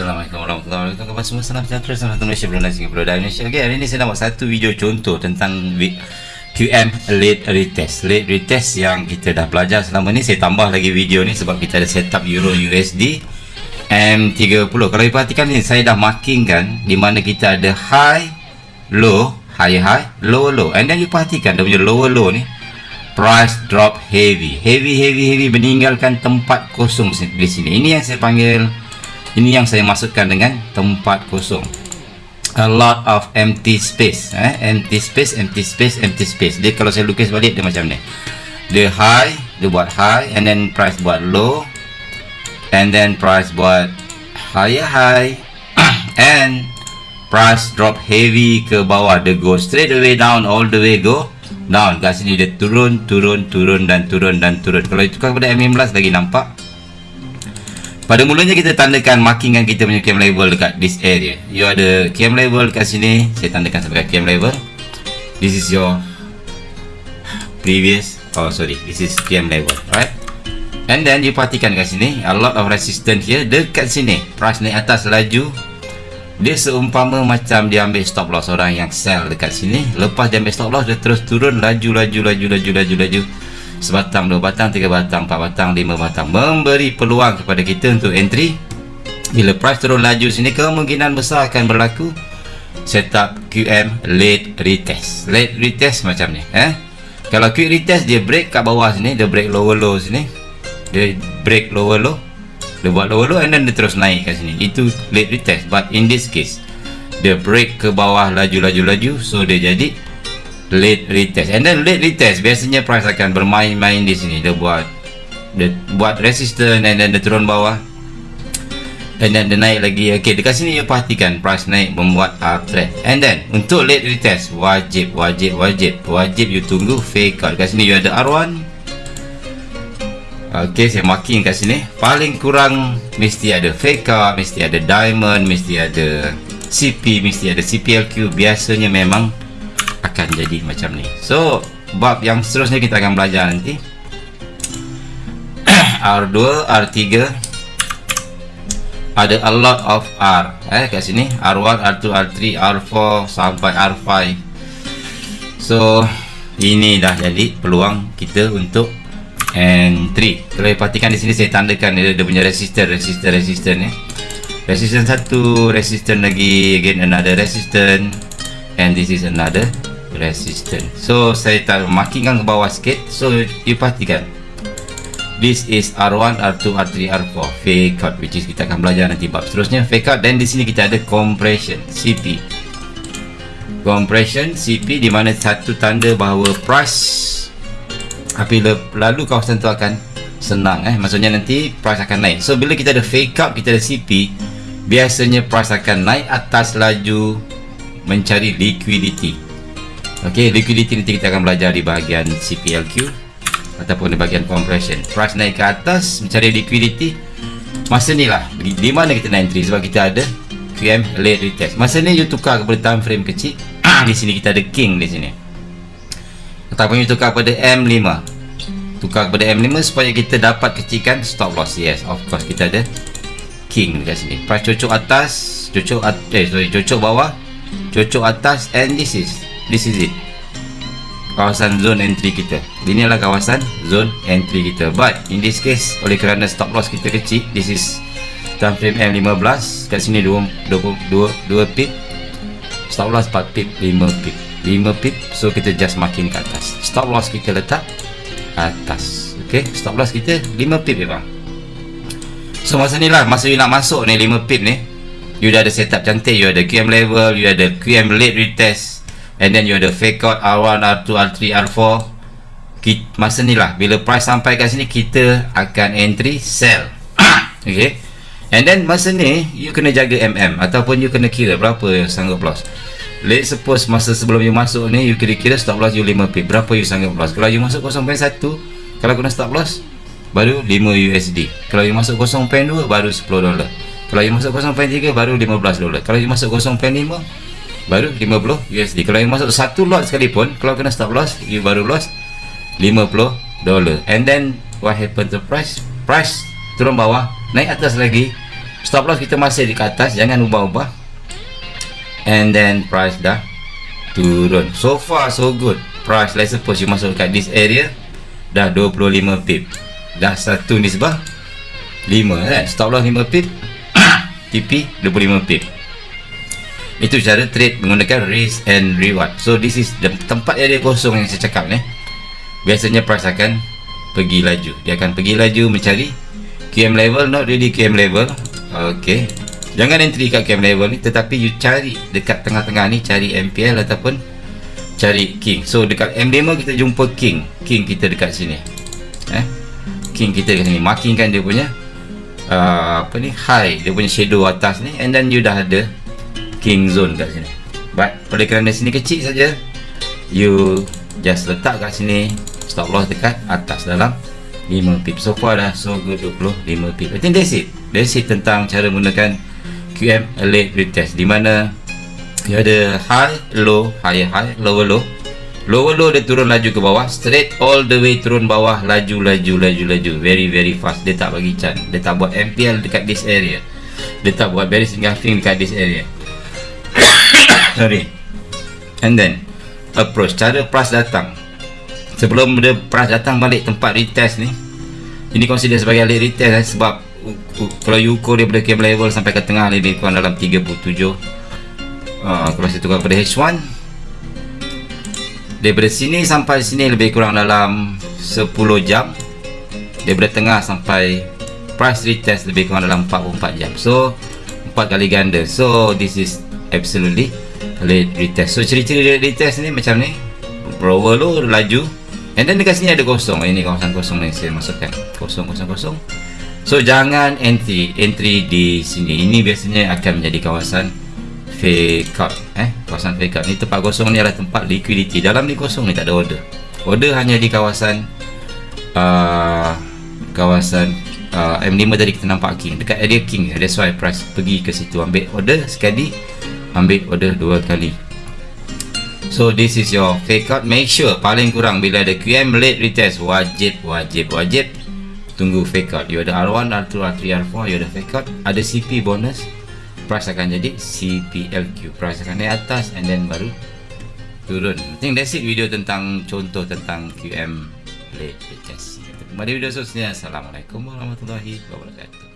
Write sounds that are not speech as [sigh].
Assalamualaikum warahmatullahi wabarakatuh. Khabar semua salam sejahtera Salam satu Malaysia Brunei Singapura dan Indonesia Okay hari ni saya nak buat satu video contoh Tentang QM late retest. Late retest yang kita dah belajar selama ni. Saya tambah lagi video ni Sebab kita ada setup Euro USD M30 Kalau diperhatikan ni Saya dah marking kan Di mana kita ada high Low High high Low low. And then you perhatikan Dia punya lower low ni price drop heavy. Heavy heavy heavy meninggalkan tempat kosong di sini. Ini yang saya panggil ini yang saya masukkan dengan tempat kosong. A lot of empty space eh? empty space empty space empty space. Dia kalau saya lukis balik dia macam ni. Dia high dia buat high and then price buat low and then price buat higher high [coughs] and price drop heavy ke bawah. Dia go straight away down all the way go down. Kat sini dia turun turun turun dan turun dan turun. Kalau itu kan pada M15 lagi nampak pada mulanya kita tandakan markingan kita punya cam level dekat this area. You ada cam level dekat sini saya tandakan sebagai cam level. This is your previous oh sorry this is cam level right? And then you perhatikan kat sini a lot of resistance here dekat sini. Price naik atas laju. Dia seumpama macam dia ambil stop loss orang yang sell dekat sini. Lepas dia ambil stop loss dia terus turun laju laju laju laju laju laju sebatang, dua batang, tiga batang, empat batang, lima batang. Memberi peluang kepada kita untuk entry. Bila price turun laju sini kemungkinan besar akan berlaku setup QM late retest. Late retest macam ni eh? kalau quick retest dia break kat bawah sini dia break lower low sini. Dia break lower low dia buat lower low and then dia terus naik kat sini. Itu late retest. But in this case dia break ke bawah laju laju laju so dia jadi late retest. And then late retest biasanya price akan bermain-main di sini. Dia buat dia buat resistance and then dia turun bawah. And then dia naik lagi. Ok dekat sini you perhatikan price naik membuat uptrend and then untuk late retest wajib wajib wajib. Wajib you tunggu fake out. Dekat sini you ada R1 ok saya marking kat sini. Paling kurang mesti ada fake out mesti ada diamond mesti ada CP mesti ada CPLQ biasanya memang akan jadi macam ni. So bab yang seterusnya kita akan belajar nanti. [clears throat] R2 R3 ada a lot of R. Eh kat sini. R1 R2 R3 R4 sampai R5 so ini dah jadi peluang kita untuk entry kalau perhatikan di sini saya tandakan dia, dia punya resistor resistor resistor ni. Resistance satu resistance lagi again another resistance and this is another resistance so saya taruh markingkan ke bawah sikit. So you pastikan this is R1, R2, R3, R4 fake out which is kita akan belajar nanti bab seterusnya. Fake out dan di sini kita ada compression CP compression CP di mana satu tanda bahawa price apabila lalu kawasan tu akan senang eh. Maksudnya nanti price akan naik. So bila kita ada fake out kita ada CP biasanya price akan naik atas laju mencari liquidity Okey, liquidity nanti kita akan belajar di bahagian CPLQ ataupun di bahagian compression. Price naik ke atas mencari liquidity. Masa ni lah di mana kita nak entry sebab kita ada QM late retest. Masa ni you tukar kepada time frame kecil. di sini kita ada king di sini. Ataupun you tukar kepada M5. Tukar kepada M5 supaya kita dapat kecilkan stop loss. Yes, of course kita ada king dekat sini. Price cocok atas, cocok at eh sorry, cocok bawah, cocok atas and this is this is it. Kawasan zone entry kita. Ini adalah kawasan zone entry kita. But in this case oleh kerana stop loss kita kecil this is time frame M15 kat sini 2, 2, 2, 2 pip stop loss 4 pip 5 pip 5 pip so kita just marking ke atas. Stop loss kita letak atas. Ok stop loss kita 5 pip bang so masa ni lah masa you nak masuk ni 5 pip ni you dah ada setup cantik you ada QM level you ada QM late retest and then you ada fake out R1, R2, R3, R4 kita, masa ni lah bila price sampai kat sini kita akan entry sell. [coughs] Ok and then masa ni you kena jaga MM ataupun you kena kira berapa yang sanggup loss. Let's suppose masa sebelum you masuk ni you kira-kira stop loss you 5 pip berapa you sanggup loss? Kalau you masuk 0.1 kalau kena stop loss baru 5 USD kalau you masuk 0.2 baru 10 dolar. Kalau you masuk 0.3 baru 15 dolar. Kalau you masuk 0.5 baru 50 USD kalau yang masuk satu lot sekalipun kalau kena stop loss you baru loss 50 dollar. And then what happen to price? Price turun bawah naik atas lagi. Stop loss kita masih di atas jangan ubah-ubah. And then price dah turun. So far so good. Price let's suppose you masuk kat this area dah 25 pip. Dah satu nisbah 5 kan stop loss 5 pip [coughs] TP 25 pip itu cara trade menggunakan risk and reward. So this is the tempat yang dia kosong yang saya cakap ni. Biasanya price akan pergi laju. Dia akan pergi laju mencari QM level not really QM level. Ok jangan entry kat QM level ni tetapi you cari dekat tengah-tengah ni cari MPL ataupun cari King. So dekat M5 kita jumpa King. King kita dekat sini. Eh? King kita dekat sini. Markingkan dia punya uh, apa ni high. Dia punya shadow atas ni. And then you dah ada King zone kat sini. But oleh kerana sini kecil saja you just letak kat sini stop loss dekat atas dalam 5 pip. So far dah so good 25 pip. I think that's it. That's it tentang cara menggunakan QM late retest di mana dia ada high low high high lower low. Lower low dia turun laju ke bawah straight all the way turun bawah laju laju laju laju. Very very fast. Dia tak bagi chan dia tak buat MPL dekat this area. Dia tak buat very engulfing dekat this area sorry. And then approach. Cara price datang. Sebelum dia price datang balik tempat retest ni ini consider sebagai late retest eh, sebab kalau you ukur dia pada cam level sampai ke tengah lebih kurang dalam 37 uh, kalau saya tukar pada H1 daripada sini sampai sini lebih kurang dalam 10 jam. Daripada tengah sampai price retest lebih kurang dalam 44 jam. So 4 kali ganda. So this is absolutely late retest. So ciri-ciri retest ni macam ni. Rower lu laju. And then dekat sini ada kosong. Ini kawasan kosong yang saya masukkan. Kosong kosong kosong. So jangan entry entry di sini. Ini biasanya akan menjadi kawasan fake out eh? Kawasan fake out ni. Tempat kosong ni adalah tempat liquidity. Dalam ni kosong ni tak ada order. Order hanya di kawasan uh, kawasan uh, M5 tadi kita nampak king. Dekat area king that's why price pergi ke situ. Ambil order sekali ambil order dua kali. So this is your fake out. Make sure paling kurang bila ada QM late retest. Wajib wajib wajib. Tunggu fake out. You ada R1 R2 R3 R4 you ada fake out. Ada CP bonus. Price akan jadi CPLQ price akan naik atas and then baru turun. I think that's it video tentang contoh tentang QM late retest. Kembali video seterusnya. Assalamualaikum warahmatullahi wabarakatuh